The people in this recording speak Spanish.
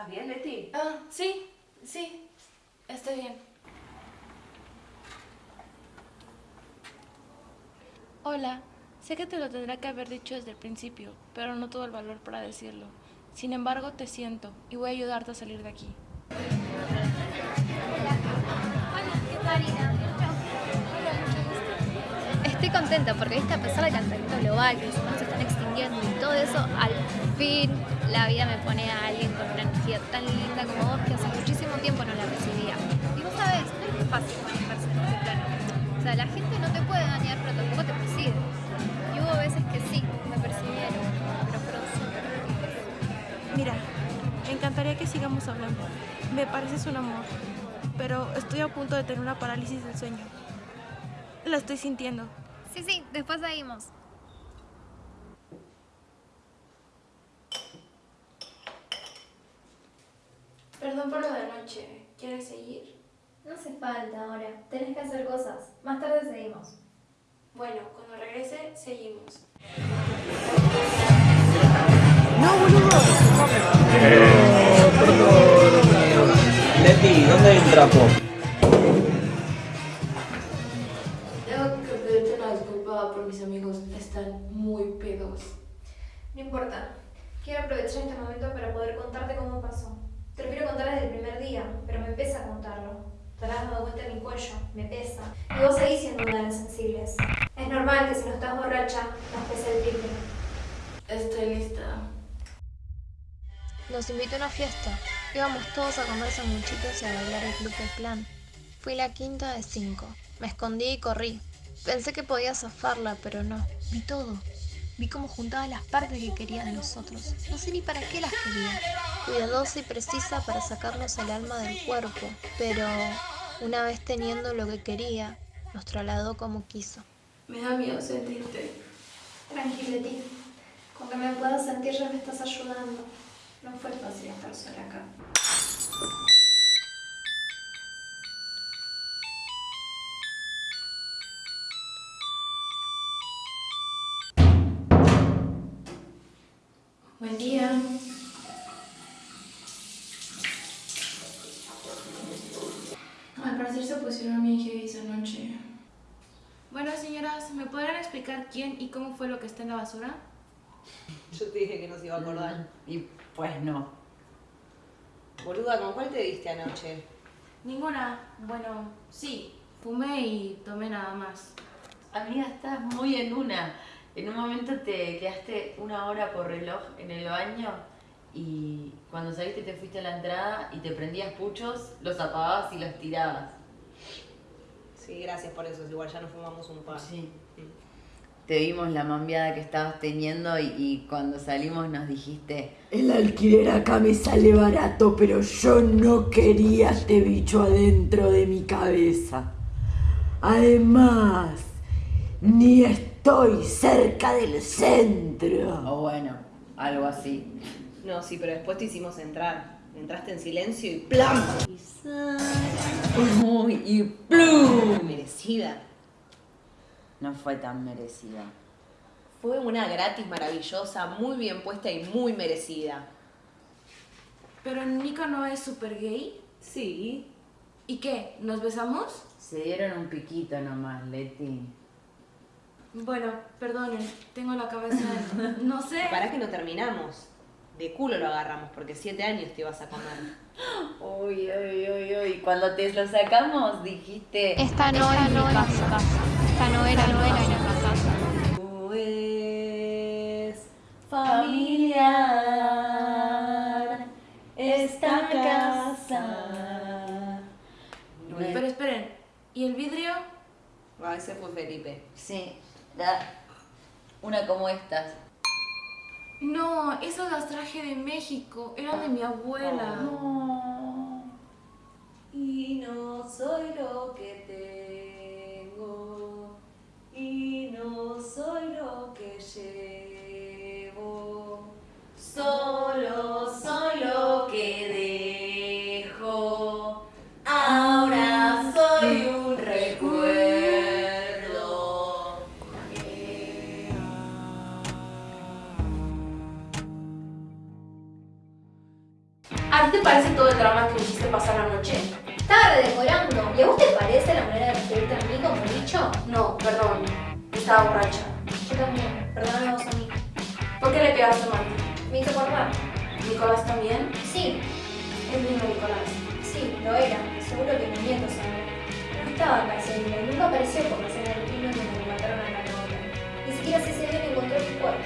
¿Estás bien, Leti? Ah, sí, sí, estoy bien. Hola, sé que te lo tendré que haber dicho desde el principio, pero no tuve el valor para decirlo. Sin embargo, te siento y voy a ayudarte a salir de aquí. Estoy contenta porque viste, a pesar del calentamiento global, que los humanos se están extinguiendo y todo eso, al fin la vida me pone a alguien con una energía tan linda como vos que hace muchísimo tiempo no la recibía. Y vos sabés, no es fácil manejarse en este plano. O sea, la gente no te puede dañar, pero tampoco te persigue. Y hubo veces que sí, me persiguieron, pero fueron súper. Mira, me encantaría que sigamos hablando. Me pareces un amor, pero estoy a punto de tener una parálisis del sueño. La estoy sintiendo. Sí, sí, después seguimos. Perdón por lo de anoche. ¿Quieres seguir? No hace falta ahora, tenés que hacer cosas. Más tarde seguimos. Bueno, cuando regrese, seguimos. Leti, ¿dónde hay un trapo? Tengo que pedirte una disculpa por mis amigos. Están muy pedos. No importa. Quiero aprovechar este momento para poder contarte cómo pasó. Te lo quiero contar desde el primer día, pero me pesa contarlo. Te habrás dado cuenta de mi cuello, me pesa. Y vos seguís siendo una de las sensibles. Es normal que si no estás borracha, nos pese el triple. Estoy lista. Nos invitó a una fiesta. Íbamos todos a comer sanguchitos y a bailar el club del clan. Fui la quinta de cinco. Me escondí y corrí. Pensé que podía zafarla, pero no. Vi todo. Vi cómo juntaba las partes que quería de nosotros. No sé ni para qué las quería. Cuidadosa y precisa para sacarnos el alma del cuerpo. Pero una vez teniendo lo que quería, nos trasladó como quiso. Me da miedo sentirte. Tranquila, ti. Con que me puedas sentir ya me estás ayudando. No fue fácil estar sola acá. Parecer se pusieron bien heavy esa noche. Bueno, señoras, ¿me podrán explicar quién y cómo fue lo que está en la basura? Yo te dije que no se iba a acordar. Y pues no. Boluda, ¿con cuál te diste anoche? Ninguna. Bueno, sí, fumé y tomé nada más. Amiga, estás muy en una. En un momento te quedaste una hora por reloj en el baño y cuando saliste te fuiste a la entrada y te prendías puchos, los apagabas y los tirabas. Sí, gracias por eso. Igual ya nos fumamos un par. Sí. Te vimos la mambiada que estabas teniendo y, y cuando salimos nos dijiste El alquiler acá me sale barato, pero yo no quería este bicho adentro de mi cabeza. Además, ni estoy cerca del centro. o bueno, algo así. No, sí, pero después te hicimos entrar. Entraste en silencio y ¡plam! Uy, y plum. Merecida. No fue tan merecida. Fue una gratis maravillosa, muy bien puesta y muy merecida. ¿Pero Nico no es súper gay? Sí. ¿Y qué? ¿Nos besamos? Se dieron un piquito nomás, Leti. Bueno, perdonen, tengo la cabeza... No sé. Para que no terminamos. De culo lo agarramos, porque siete años te ibas a comer. Uy, uy, uy, uy. Cuando te lo sacamos dijiste... Esta no es mi casa. Esta no era, no era mi casa. Tú es familiar esta casa. Pero esperen, ¿y el vidrio? Ah, ese fue Felipe. Sí, da una como estas. No, esos las traje de México, eran de mi abuela. Y te parece todo el drama que me hiciste pasar la noche? Estaba redecorando. ¿Y a vos te parece la manera de referirte a mí como dicho? No, perdón. Estaba borracha. Yo también. Perdóname vos a mí. ¿Por qué le pegaste a Martín? Me hizo acordar. ¿Nicolás también? Sí, Es lindo Nicolás. sí, lo era. Seguro que mi nieto sabe. No estaba acá ese día nunca apareció por la escena del pino donde me mataron a la novia. Ni siquiera ese día encontró mi cuerpo.